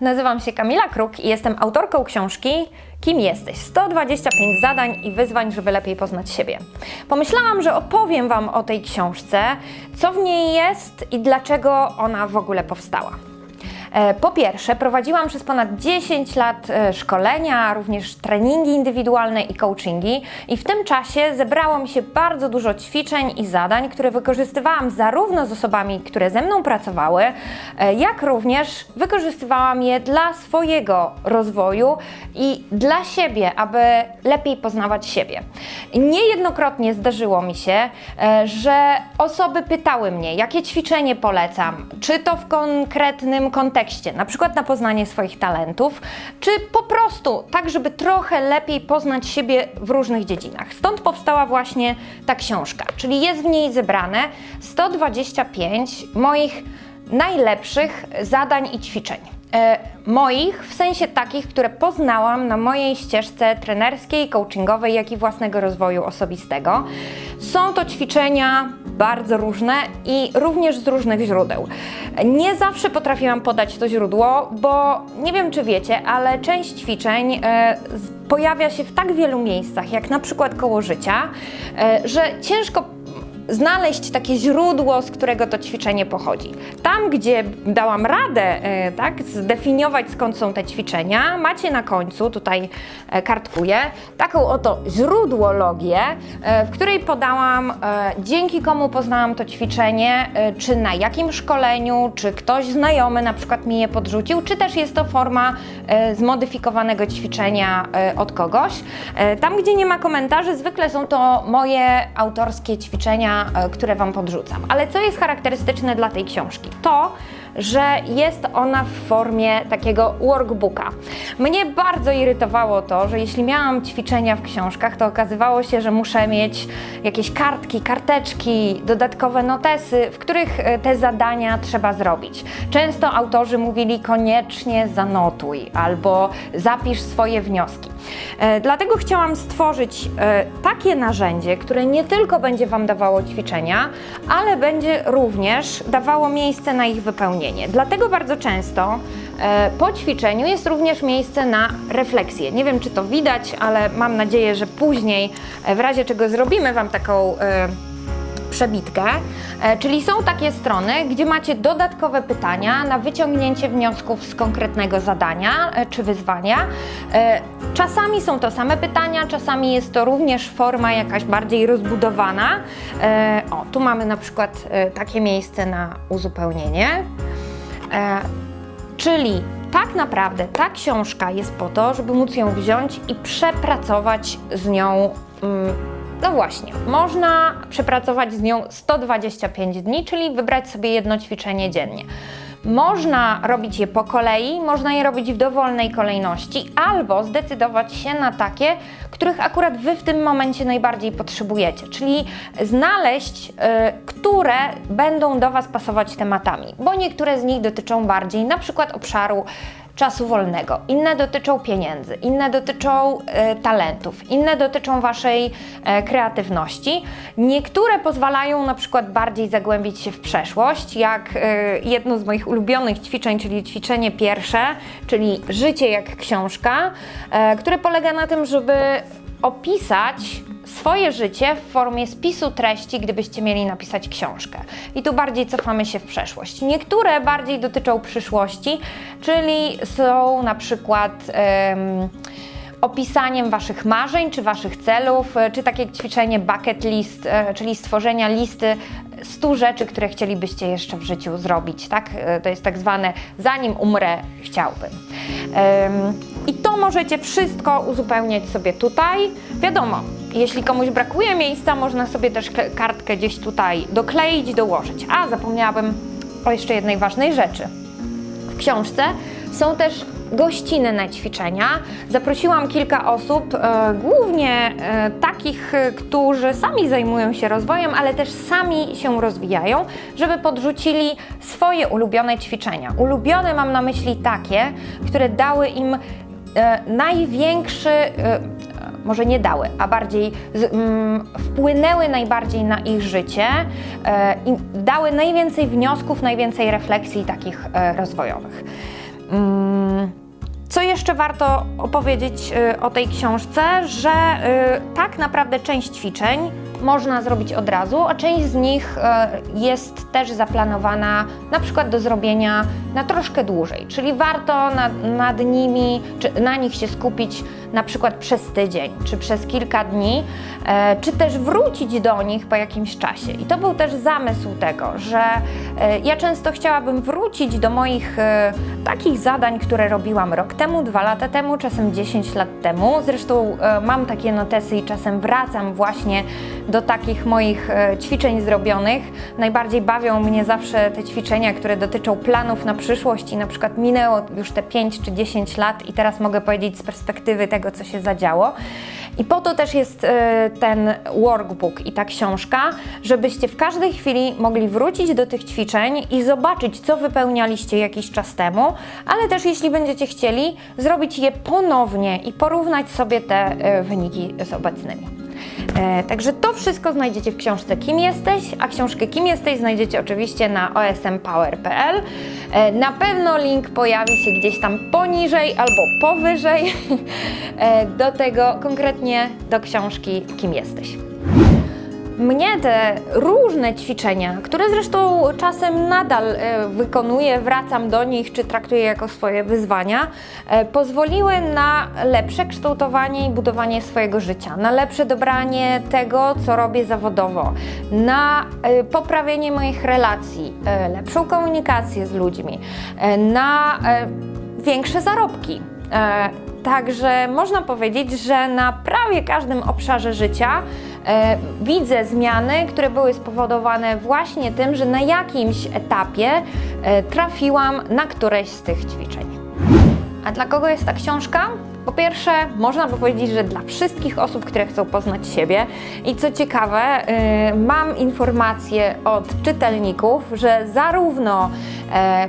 nazywam się Kamila Kruk i jestem autorką książki Kim jesteś? 125 zadań i wyzwań, żeby lepiej poznać siebie. Pomyślałam, że opowiem Wam o tej książce, co w niej jest i dlaczego ona w ogóle powstała. E, Po pierwsze, prowadziłam przez ponad 10 lat e, szkolenia, również treningi indywidualne i coachingi, i w tym czasie zebrało mi się bardzo dużo ćwiczeń i zadań, które wykorzystywałam zarówno z osobami, które ze mną pracowały, e, jak również wykorzystywałam je dla swojego rozwoju i dla siebie, aby lepiej poznawać siebie. Niejednokrotnie zdarzyło mi się, że osoby pytały mnie, jakie ćwiczenie polecam, czy to w konkretnym kontekście, na przykład na poznanie swoich talentów, czy po prostu tak, żeby trochę lepiej poznać siebie w różnych dziedzinach. Stąd powstała właśnie ta książka, czyli jest w niej zebrane 125 moich najlepszych zadań i ćwiczeń. E, moich, w sensie takich, które poznałam na mojej ścieżce trenerskiej, coachingowej, jak i własnego rozwoju osobistego. Są to ćwiczenia bardzo różne i również z różnych źródeł. Nie zawsze potrafiłam podać to źródło, bo nie wiem czy wiecie, ale część ćwiczeń e, pojawia się w tak wielu miejscach, jak na przykład koło życia, e, że ciężko znaleźć takie źródło, z którego to ćwiczenie pochodzi. Tam, gdzie dałam radę e, tak, zdefiniować skąd są te ćwiczenia, macie na końcu, tutaj e, kartkuję, taką oto źródłologię, e, w której podałam, dzięki komu poznałam to ćwiczenie, czy na jakim szkoleniu, czy ktoś znajomy na przykład mi je podrzucił, czy też jest to forma zmodyfikowanego ćwiczenia od kogoś. Tam, gdzie nie ma komentarzy, zwykle są to moje autorskie ćwiczenia, e, które Wam podrzucam. Ale co jest charakterystyczne dla tej książki? To, że jest ona w formie takiego workbooka. Mnie bardzo irytowało to, że jeśli miałam ćwiczenia w książkach, to okazywało się, że muszę mieć jakieś kartki, karteczki, dodatkowe notesy, w których e, te zadania trzeba zrobić. Często autorzy mówili koniecznie zanotuj albo zapisz swoje wnioski. E, Dlatego chciałam stworzyć e, takie narzędzie, które nie tylko będzie Wam dawało ćwiczenia, ale będzie również dawało miejsce na ich wypełnienie. Dlatego bardzo często e, po ćwiczeniu jest również miejsce na refleksję. Nie wiem, czy to widać, ale mam nadzieję, że później, w razie czego zrobimy Wam taką przebitkę, e, czyli są takie strony, gdzie macie dodatkowe pytania na wyciągnięcie wniosków z konkretnego zadania e, czy wyzwania. E, Czasami są to same pytania, czasami jest to również forma jakaś bardziej rozbudowana. O, tu mamy na przykład takie miejsce na uzupełnienie. Czyli tak naprawdę ta książka jest po to, żeby móc ją wziąć i przepracować z nią. No właśnie, można przepracować z nią 125 dni, czyli wybrać sobie jedno ćwiczenie dziennie. Można robić je po kolei, można je robić w dowolnej kolejności, albo zdecydować się na takie, których akurat Wy w tym momencie najbardziej potrzebujecie, czyli znaleźć, y, które będą do Was pasować tematami, bo niektóre z nich dotyczą bardziej na przykład obszaru czasu wolnego, inne dotyczą pieniędzy, inne dotyczą e, talentów, inne dotyczą Waszej e, kreatywności. Niektóre pozwalają na przykład bardziej zagłębić się w przeszłość, jak e, jedno z moich ulubionych ćwiczeń, czyli ćwiczenie pierwsze, czyli życie jak książka, e, które polega na tym, żeby opisać swoje życie w formie spisu treści, gdybyście mieli napisać książkę. I tu bardziej cofamy się w przeszłość. Niektóre bardziej dotyczą przyszłości, czyli są na przykład em, opisaniem Waszych marzeń czy Waszych celów, e, czy takie ćwiczenie bucket list, e, czyli stworzenia listy 100 rzeczy, które chcielibyście jeszcze w życiu zrobić, tak? E, To jest tak zwane zanim umrę, chciałbym. I to możecie wszystko uzupełniać sobie tutaj. Wiadomo, jeśli komuś brakuje miejsca, można sobie też kartkę gdzieś tutaj dokleić, dołożyć. A, zapomniałabym o jeszcze jednej ważnej rzeczy. W książce są też gościny na ćwiczenia. Zaprosiłam kilka osób, e, głównie e, takich, e, którzy sami zajmują się rozwojem, ale też sami się rozwijają, żeby podrzucili swoje ulubione ćwiczenia. Ulubione mam na myśli takie, które dały im e, największy, e, może nie dały, a bardziej z, mm, wpłynęły najbardziej na ich życie e, i dały najwięcej wniosków, najwięcej refleksji takich e, rozwojowych. Mm, Co jeszcze warto opowiedzieć y, o tej książce, że y, tak naprawdę część ćwiczeń można zrobić od razu, a część z nich y, jest też zaplanowana na przykład do zrobienia na troszkę dłużej, czyli warto nad, nad nimi, czy na nich się skupić na przykład przez tydzień, czy przez kilka dni, e, czy też wrócić do nich po jakimś czasie. I to był też zamysł tego, że e, ja często chciałabym wrócić do moich e, takich zadań, które robiłam rok temu, dwa lata temu, czasem 10 lat temu. Zresztą e, mam takie notesy i czasem wracam właśnie do takich moich e, ćwiczeń zrobionych. Najbardziej bawią mnie zawsze te ćwiczenia, które dotyczą planów na przyszłość i na przykład minęło już te 5 czy 10 lat i teraz mogę powiedzieć z perspektywy tego, co się zadziało. I po to też jest e, ten workbook i ta książka, żebyście w każdej chwili mogli wrócić do tych ćwiczeń i zobaczyć, co wypełnialiście jakiś czas temu, ale też jeśli będziecie chcieli, zrobić je ponownie i porównać sobie te e, wyniki z obecnymi. E, także to wszystko znajdziecie w książce Kim jesteś, a książkę Kim jesteś znajdziecie oczywiście na osmpower.pl. E, na pewno link pojawi się gdzieś tam poniżej albo powyżej e, do tego, konkretnie do książki Kim jesteś. Mnie te różne ćwiczenia, które zresztą czasem nadal e, wykonuję, wracam do nich czy traktuję jako swoje wyzwania, e, pozwoliły na lepsze kształtowanie i budowanie swojego życia, na lepsze dobranie tego, co robię zawodowo, na e, poprawienie moich relacji, lepszą komunikację z ludźmi, na większe zarobki. Także można powiedzieć, że na prawie każdym obszarze życia widzę zmiany, które były spowodowane właśnie tym, że na jakimś etapie e, trafiłam na któreś z tych ćwiczeń. A dla kogo jest ta książka? Po pierwsze, można by powiedzieć, że dla wszystkich osób, które chcą poznać siebie. I co ciekawe, y, mam informacje od czytelników, że zarówno e,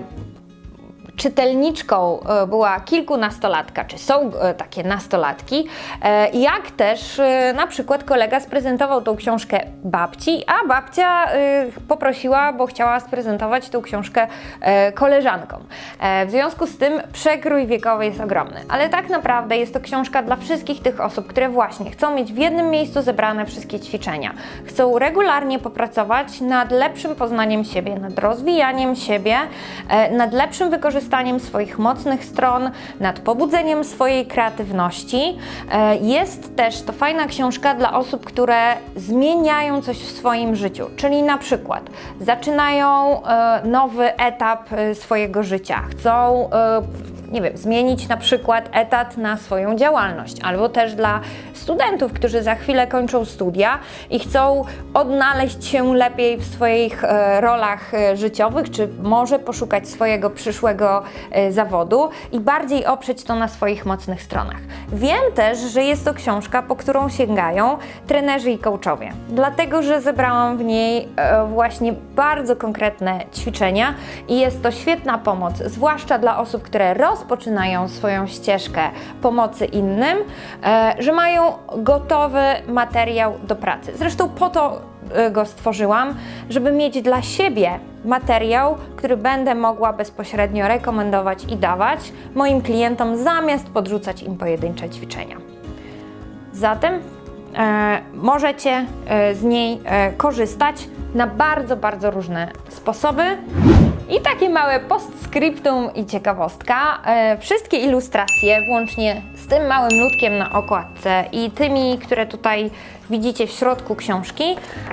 czytelniczką e, była kilkunastolatka, czy są e, takie nastolatki, e, jak też na przykład kolega sprezentował tą książkę babci, a babcia poprosiła, bo chciała sprezentować tą książkę koleżankom. W związku z tym przekrój wiekowy jest ogromny, ale tak naprawdę jest to książka dla wszystkich tych osób, które właśnie chcą mieć w jednym miejscu zebrane wszystkie ćwiczenia, chcą regularnie popracować nad lepszym poznaniem siebie, nad rozwijaniem siebie, nad lepszym wykorzystaniem swoich mocnych stron, nad pobudzeniem swojej kreatywności. E, Jest też to fajna książka dla osób, które zmieniają coś w swoim życiu, czyli na przykład zaczynają e, nowy etap e, swojego życia, chcą nie wiem, zmienić na przykład etat na swoją działalność, albo też dla studentów, którzy za chwilę kończą studia i chcą odnaleźć się lepiej w swoich e, rolach e, życiowych, czy może poszukać swojego przyszłego e, zawodu i bardziej oprzeć to na swoich mocnych stronach. Wiem też, że jest to książka, po którą sięgają trenerzy i coachowie, dlatego że zebrałam w niej właśnie bardzo konkretne ćwiczenia i jest to świetna pomoc, zwłaszcza dla osób, które rozpoczynają swoją ścieżkę pomocy innym, e, że mają gotowy materiał do pracy. Zresztą po to e, go stworzyłam, żeby mieć dla siebie materiał, który będę mogła bezpośrednio rekomendować i dawać moim klientom, zamiast podrzucać im pojedyncze ćwiczenia. Zatem e, możecie e, z niej korzystać na bardzo, bardzo różne sposoby. I takie małe postscriptum i ciekawostka. E, wszystkie ilustracje, włącznie z tym małym ludkiem na okładce i tymi, które tutaj widzicie w środku książki,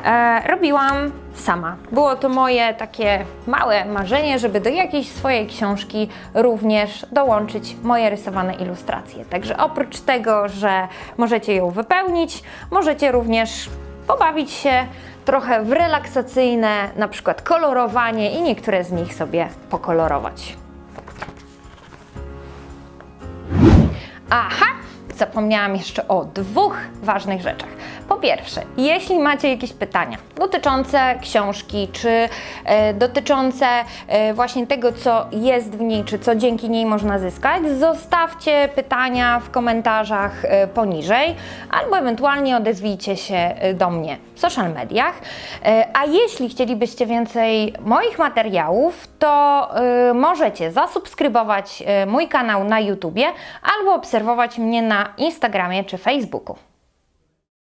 e, robiłam sama. Było to moje takie małe marzenie, żeby do jakiejś swojej książki również dołączyć moje rysowane ilustracje. Także oprócz tego, że możecie ją wypełnić, możecie również pobawić się trochę w relaksacyjne, na przykład kolorowanie i niektóre z nich sobie pokolorować. Aha! Zapomniałam jeszcze o dwóch ważnych rzeczach. Po pierwsze, jeśli macie jakieś pytania dotyczące książki, czy e, dotyczące e, właśnie tego, co jest w niej, czy co dzięki niej można zyskać, zostawcie pytania w komentarzach e, poniżej, albo ewentualnie odezwijcie się e, do mnie social mediach. E, A jeśli chcielibyście więcej moich materiałów, to e, możecie zasubskrybować mój kanał na YouTubie albo obserwować mnie na Instagramie czy Facebooku.